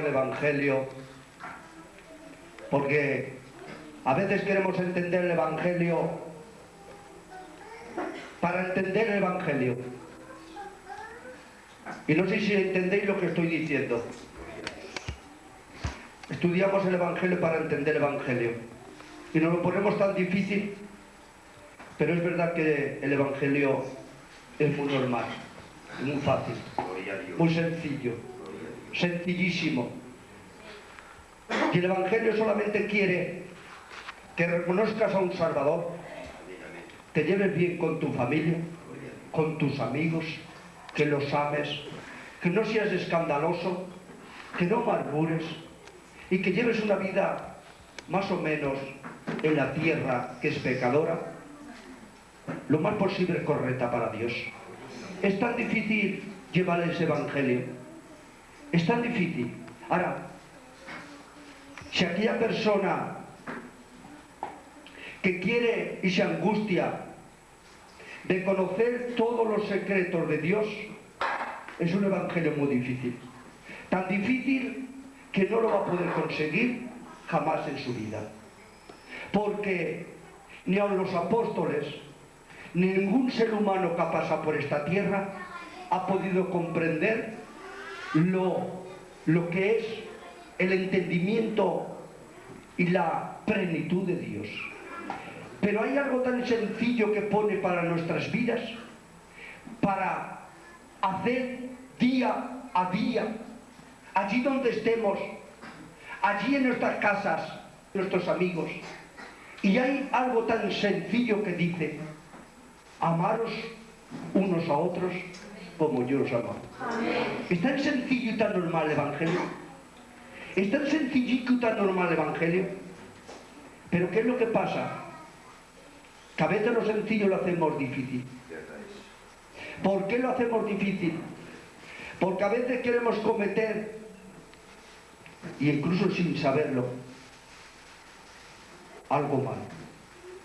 el Evangelio porque a veces queremos entender el Evangelio para entender el Evangelio. Y no sé si entendéis lo que estoy diciendo. Estudiamos el Evangelio para entender el Evangelio. Y nos lo ponemos tan difícil, pero es verdad que el Evangelio es muy normal, muy fácil, muy sencillo, sencillísimo. Y el Evangelio solamente quiere que reconozcas a un Salvador, te lleves bien con tu familia, con tus amigos, que los ames, que no seas escandaloso, que no murmures y que lleves una vida más o menos en la tierra que es pecadora, lo más posible correcta para Dios. Es tan difícil llevar ese evangelio. Es tan difícil. Ahora, si aquella persona que quiere y se angustia de conocer todos los secretos de Dios, es un evangelio muy difícil. Tan difícil que no lo va a poder conseguir jamás en su vida. Porque ni aun los apóstoles, ni ningún ser humano que ha pasado por esta tierra ha podido comprender lo, lo que es el entendimiento y la plenitud de Dios. Pero hay algo tan sencillo que pone para nuestras vidas, para hacer día a día, allí donde estemos, allí en nuestras casas, nuestros amigos. Y hay algo tan sencillo que dice, amaros unos a otros como yo os amo. Es tan sencillo y tan normal el Evangelio. Es tan sencillito y tan normal el Evangelio. Pero ¿qué es lo que pasa? Que a veces lo sencillo lo hacemos difícil. ¿Por qué lo hacemos difícil? Porque a veces queremos cometer, y incluso sin saberlo, algo malo.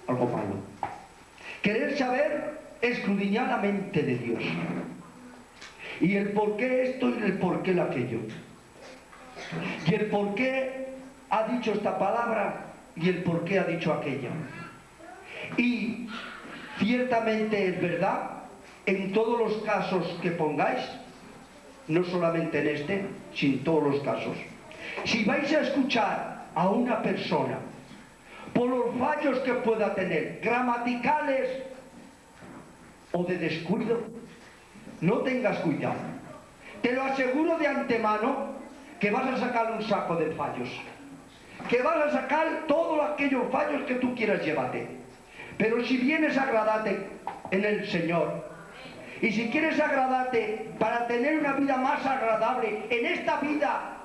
Algo malo. Querer saber escudriñadamente de Dios. Y el por qué esto y el por qué aquello. Y el por qué ha dicho esta palabra y el por qué ha dicho aquella. Y ciertamente es verdad, en todos los casos que pongáis, no solamente en este, sino en todos los casos. Si vais a escuchar a una persona por los fallos que pueda tener, gramaticales o de descuido, no tengas cuidado. Te lo aseguro de antemano que vas a sacar un saco de fallos. Que vas a sacar todos aquellos fallos que tú quieras llevarte. Pero si vienes a agradarte en el Señor, y si quieres agradarte para tener una vida más agradable en esta vida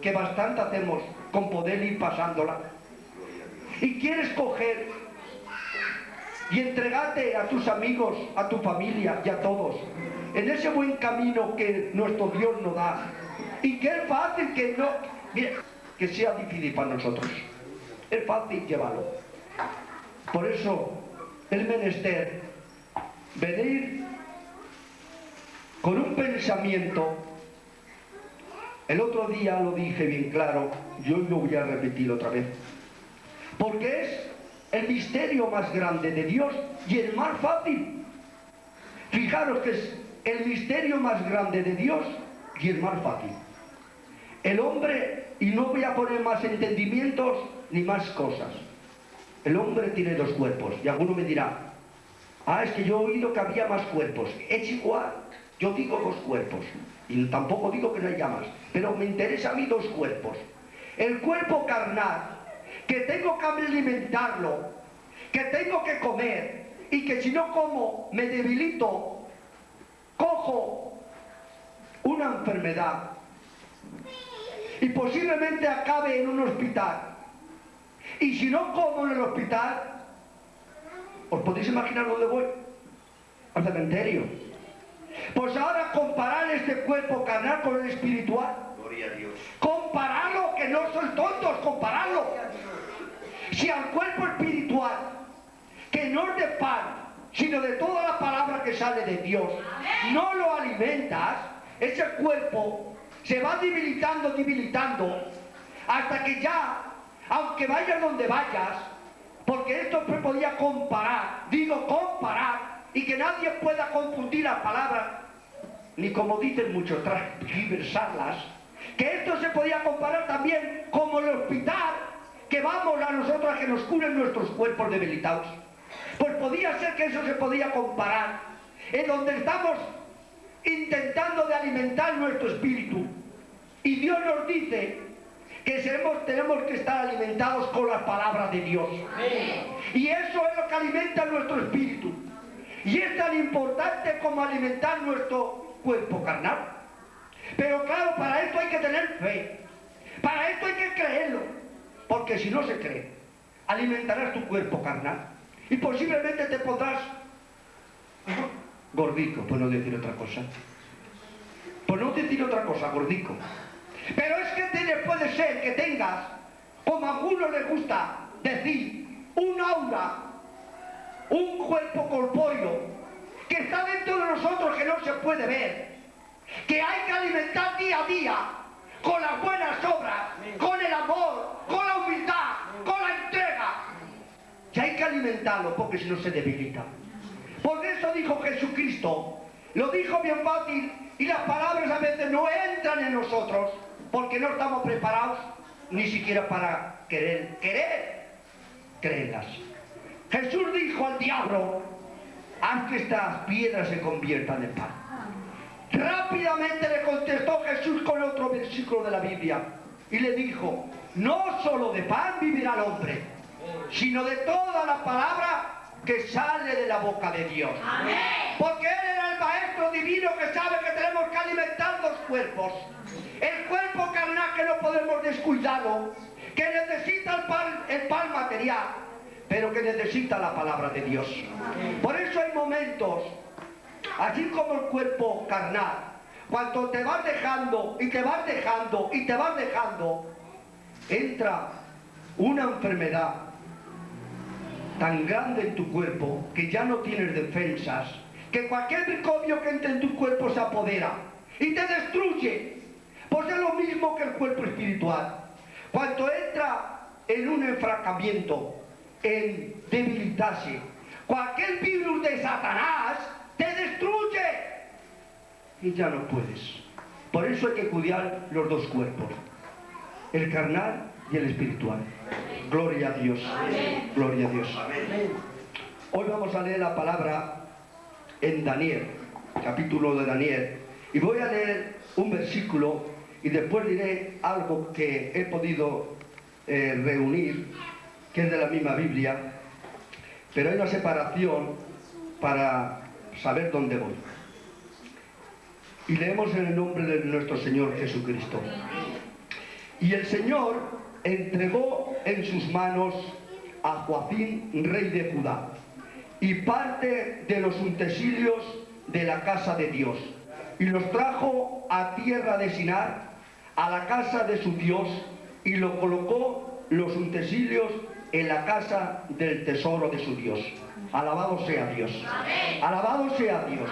que bastante hacemos con poder ir pasándola, y quieres coger y entregarte a tus amigos, a tu familia y a todos en ese buen camino que nuestro Dios nos da y que es fácil que no que sea difícil para nosotros. Es fácil llevarlo. Por eso es menester venir con un pensamiento. El otro día lo dije bien claro yo lo voy a repetir otra vez porque es el misterio más grande de Dios y el más fácil. Fijaros que es el misterio más grande de Dios y el más fácil. El hombre, y no voy a poner más entendimientos ni más cosas, el hombre tiene dos cuerpos y alguno me dirá, ah, es que yo he oído que había más cuerpos. Es igual, yo digo dos cuerpos y tampoco digo que no haya más, pero me interesa a mí dos cuerpos. El cuerpo carnal que tengo que alimentarlo, que tengo que comer y que si no como me debilito, cojo una enfermedad y posiblemente acabe en un hospital. Y si no como en el hospital, ¿os podéis imaginar dónde voy? Al cementerio. Pues ahora comparar este cuerpo carnal con el espiritual. Gloria a Dios. Compararlo, que no soy tontos, compararlo. Si al cuerpo espiritual, que no es de pan, sino de toda la palabra que sale de Dios, no lo alimentas, ese cuerpo se va debilitando, debilitando, hasta que ya, aunque vayas donde vayas, porque esto se podía comparar, digo comparar, y que nadie pueda confundir las palabras, ni como dicen muchos, transversarlas, que esto se podía comparar también como el hospital que vamos a nosotros a que nos curen nuestros cuerpos debilitados. Pues podía ser que eso se podía comparar, en donde estamos intentando de alimentar nuestro espíritu. Y Dios nos dice que tenemos que estar alimentados con las palabras de Dios. Y eso es lo que alimenta nuestro espíritu. Y es tan importante como alimentar nuestro cuerpo carnal. Pero claro, para esto hay que tener fe. Para esto hay que creerlo. Porque si no se cree, alimentarás tu cuerpo carnal. Y posiblemente te podrás gordico, por no decir otra cosa. Por no decir otra cosa, gordico. Pero es que puede ser que tengas, como a algunos les gusta decir, un aura, un cuerpo corpóreo, que está dentro de nosotros que no se puede ver, que hay que alimentar día a día con las buenas obras, con el amor, con la humildad, con la entrega. Y hay que alimentarlo porque si no se debilita. Por eso dijo Jesucristo, lo dijo bien fácil y las palabras a veces no entran en nosotros porque no estamos preparados ni siquiera para querer, querer creerlas. Jesús dijo al diablo, haz que estas piedras se conviertan en pan. Rápidamente le contestó Jesús con otro versículo de la Biblia y le dijo, no solo de pan vivirá el hombre, sino de toda la palabra que sale de la boca de Dios. Porque Él era el Maestro Divino que sabe que tenemos que alimentar los cuerpos. El cuerpo carnal que no podemos descuidarlo, que necesita el pan, el pan material, pero que necesita la palabra de Dios. Por eso hay momentos, así como el cuerpo carnal, cuando te vas dejando y te vas dejando y te vas dejando, entra una enfermedad tan grande en tu cuerpo que ya no tienes defensas, que cualquier microbio que entre en tu cuerpo se apodera y te destruye. Pues es lo mismo que el cuerpo espiritual. Cuando entra en un enfracamiento, en debilitarse, cualquier virus de Satanás te destruye y ya no puedes. Por eso hay que cuidar los dos cuerpos, el carnal y el espiritual. Gloria a Dios. Gloria a Dios. Hoy vamos a leer la palabra en Daniel, capítulo de Daniel. Y voy a leer un versículo y después diré algo que he podido eh, reunir, que es de la misma Biblia, pero hay una separación para saber dónde voy. Y leemos en el nombre de nuestro Señor Jesucristo. Y el Señor entregó en sus manos a Joacín, rey de Judá, y parte de los utensilios de la casa de Dios, y los trajo a tierra de Sinar, a la casa de su Dios, y lo colocó los utensilios en la casa del tesoro de su Dios. Alabado sea Dios. Alabado sea Dios.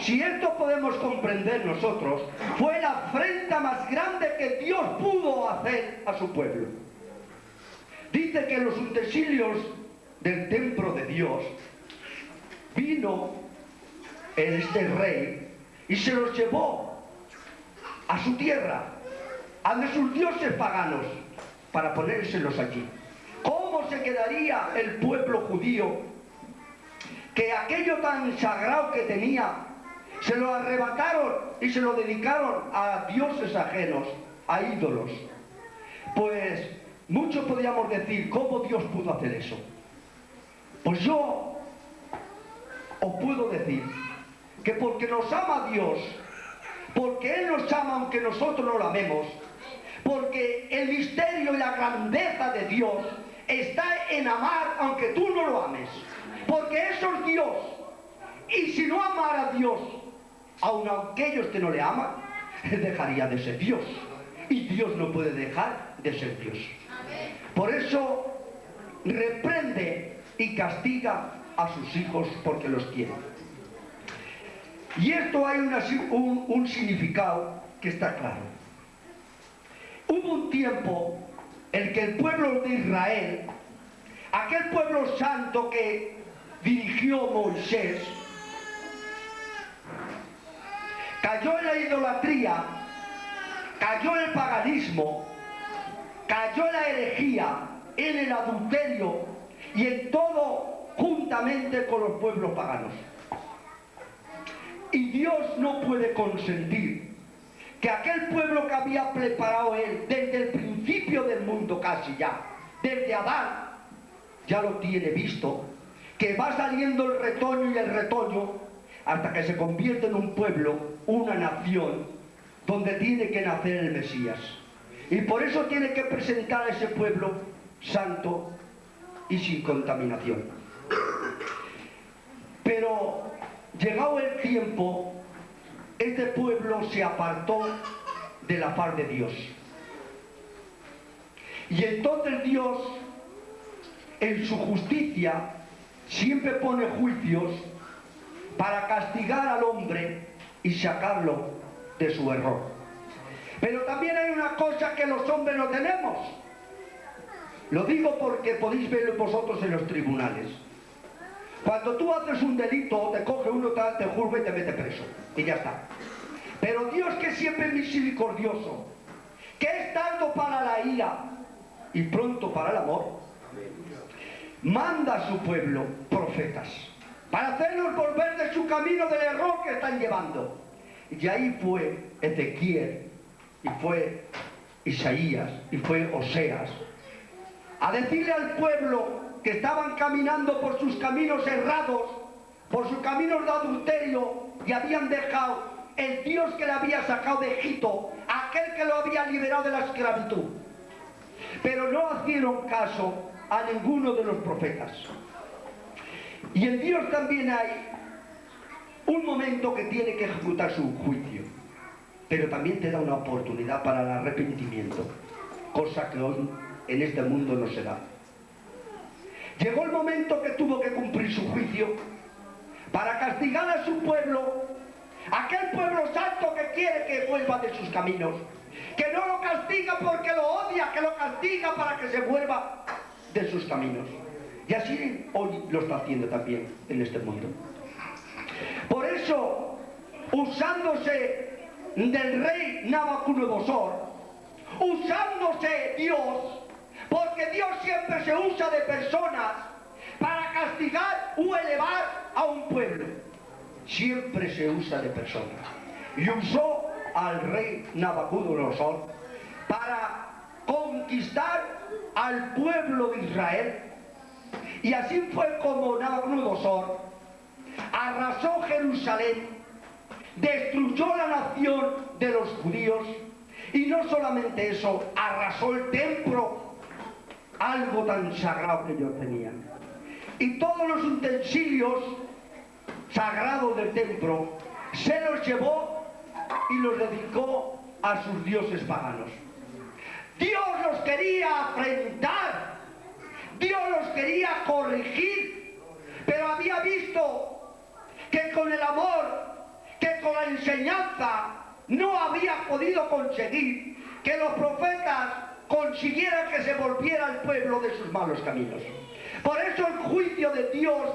Si esto podemos comprender nosotros, fue la afrenta más grande que Dios pudo hacer a su pueblo. Dice que los utensilios del templo de Dios vino este rey y se los llevó a su tierra, a de sus dioses paganos, para ponérselos allí. ¿Cómo se quedaría el pueblo judío que aquello tan sagrado que tenía se lo arrebataron y se lo dedicaron a dioses ajenos, a ídolos. Pues muchos podríamos decir, ¿cómo Dios pudo hacer eso? Pues yo os puedo decir que porque nos ama Dios, porque Él nos ama aunque nosotros no lo amemos, porque el misterio y la grandeza de Dios está en amar aunque tú no lo ames porque eso es Dios. Y si no amara a Dios, aun aunque ellos que no le aman, dejaría de ser Dios. Y Dios no puede dejar de ser Dios. Por eso reprende y castiga a sus hijos porque los quiere. Y esto hay un, un significado que está claro. Hubo un tiempo en que el pueblo de Israel, aquel pueblo santo que dirigió Moisés, cayó en la idolatría, cayó el paganismo, cayó la herejía, en el adulterio y en todo juntamente con los pueblos paganos. Y Dios no puede consentir que aquel pueblo que había preparado Él desde el principio del mundo casi ya, desde Adán, ya lo tiene visto, que va saliendo el retoño y el retoño hasta que se convierte en un pueblo, una nación, donde tiene que nacer el Mesías. Y por eso tiene que presentar a ese pueblo santo y sin contaminación. Pero llegado el tiempo, este pueblo se apartó de la faz de Dios. Y entonces Dios, en su justicia, siempre pone juicios para castigar al hombre y sacarlo de su error. Pero también hay una cosa que los hombres no tenemos. Lo digo porque podéis verlo vosotros en los tribunales. Cuando tú haces un delito, te coge uno, te juzga y te mete preso. Y ya está. Pero Dios que siempre es misericordioso, que es tanto para la ira y pronto para el amor, manda a su pueblo profetas para hacernos volver de su camino del error que están llevando. Y ahí fue Ezequiel, y fue Isaías, y fue Oseas, a decirle al pueblo que estaban caminando por sus caminos errados, por sus caminos de adulterio, y habían dejado el Dios que le había sacado de Egipto, aquel que lo había liberado de la esclavitud. Pero no hicieron caso a ninguno de los profetas. Y en Dios también hay un momento que tiene que ejecutar su juicio, pero también te da una oportunidad para el arrepentimiento, cosa que hoy en este mundo no se da. Llegó el momento que tuvo que cumplir su juicio para castigar a su pueblo, aquel pueblo santo que quiere que vuelva de sus caminos, que no lo castiga porque lo odia, que lo castiga para que se vuelva de sus caminos. Y así hoy lo está haciendo también en este mundo. Por eso, usándose del rey Nabucodonosor, usándose Dios, porque Dios siempre se usa de personas para castigar o elevar a un pueblo. Siempre se usa de personas. Y usó al rey Nabucodonosor para conquistar al pueblo de Israel. Y así fue como Nabucodonosor arrasó Jerusalén, destruyó la nación de los judíos y no solamente eso, arrasó el templo, algo tan sagrado que ellos tenían. Y todos los utensilios sagrados del templo se los llevó y los dedicó a sus dioses paganos. Dios los quería afrentar, Dios los quería corregir, pero había visto que con el amor, que con la enseñanza no había podido conseguir que los profetas consiguieran que se volviera al pueblo de sus malos caminos. Por eso el juicio de Dios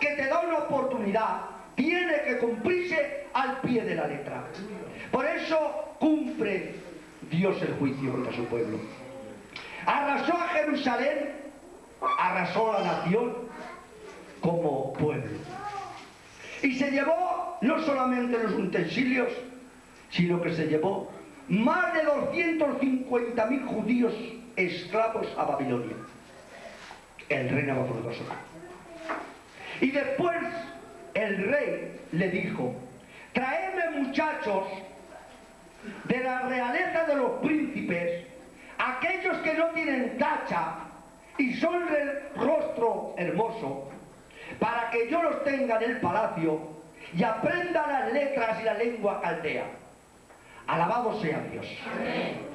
que te da una oportunidad tiene que cumplirse al pie de la letra. Por eso cumple Dios el juicio contra su pueblo. Arrasó a Jerusalén, arrasó a la nación como pueblo. Y se llevó no solamente los utensilios, sino que se llevó más de 250.000 judíos esclavos a Babilonia. El rey Nabucodonosor. Y después el rey le dijo, traedme muchachos de la realeza de los príncipes, aquellos que no tienen tacha y son del rostro hermoso, para que yo los tenga en el palacio y aprenda las letras y la lengua caldea. Alabado sea Dios.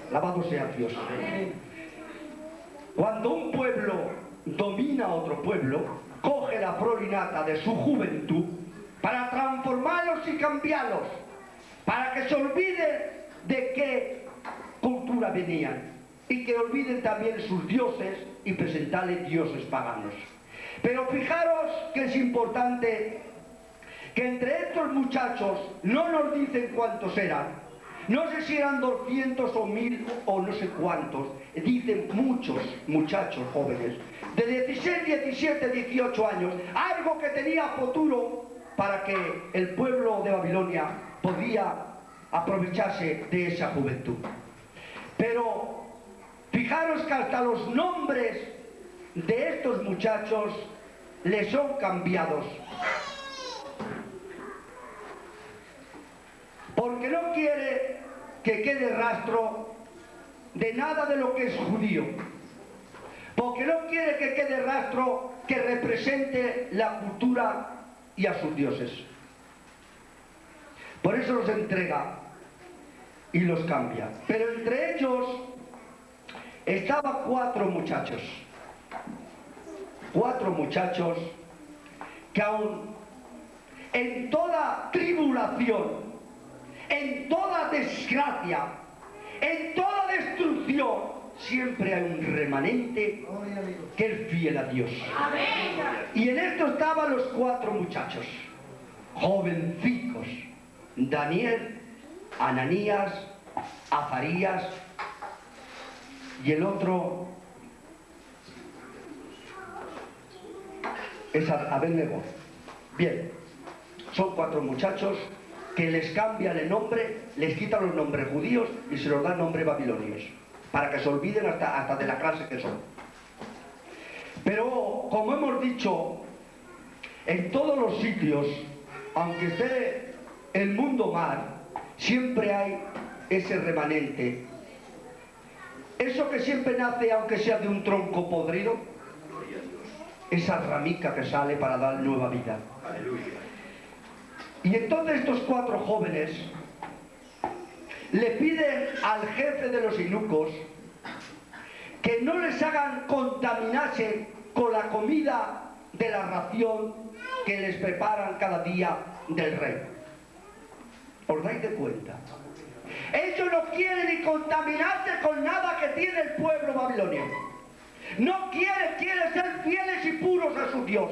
Alabado sea Dios. Cuando un pueblo domina a otro pueblo, coge la florinata de su juventud para transformarlos y cambiarlos, para que se olviden de qué cultura venían y que olviden también sus dioses y presentarles dioses paganos. Pero fijaros que es importante que entre estos muchachos no nos dicen cuántos eran, no sé si eran 200 o 1000 o no sé cuántos, dicen muchos muchachos jóvenes, de 16, 17, 18 años, algo que tenía futuro para que el pueblo de Babilonia podía aprovecharse de esa juventud. Pero fijaros que hasta los nombres de estos muchachos les son cambiados. Porque no quiere que quede rastro de nada de lo que es judío. Porque no quiere que quede rastro que represente la cultura y a sus dioses. Por eso los entrega y los cambia. Pero entre ellos estaban cuatro muchachos. Cuatro muchachos que aún en toda tribulación, en toda desgracia, en toda destrucción, siempre hay un remanente que es fiel a Dios. Y en esto estaban los cuatro muchachos, jovencicos, Daniel, Ananías, Azarías y el otro es Abednego. Bien, son cuatro muchachos que les cambian el nombre, les quitan los nombres judíos y se los dan nombres babilonios para que se olviden hasta, hasta de la clase que son. Pero, como hemos dicho, en todos los sitios, aunque esté el mundo mal, siempre hay ese remanente. Eso que siempre nace, aunque sea de un tronco podrido, esa ramica que sale para dar nueva vida. Y entonces estos cuatro jóvenes le piden al jefe de los inucos que no les hagan contaminarse con la comida de la ración que les preparan cada día del rey. ¿Os dais de cuenta? Ellos no quieren ni contaminarse con nada que tiene el pueblo babilonio. No quieren, quieren ser fieles y puros a su Dios.